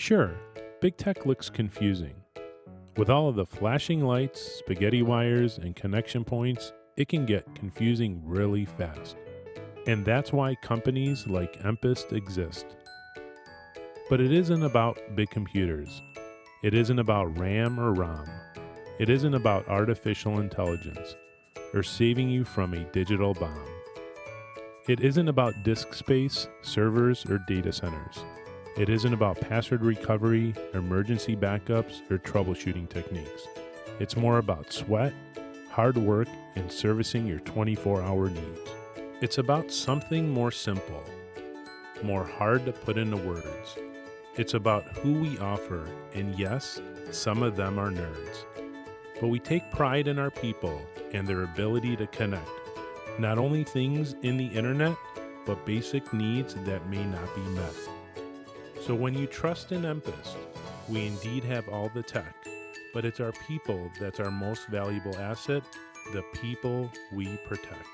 Sure, big tech looks confusing. With all of the flashing lights, spaghetti wires, and connection points, it can get confusing really fast. And that's why companies like Empist exist. But it isn't about big computers. It isn't about RAM or ROM. It isn't about artificial intelligence or saving you from a digital bomb. It isn't about disk space, servers, or data centers. It isn't about password recovery, emergency backups, or troubleshooting techniques. It's more about sweat, hard work, and servicing your 24 hour needs. It's about something more simple, more hard to put into words. It's about who we offer, and yes, some of them are nerds. But we take pride in our people and their ability to connect. Not only things in the internet, but basic needs that may not be met. So when you trust in Empist, we indeed have all the tech, but it's our people that's our most valuable asset, the people we protect.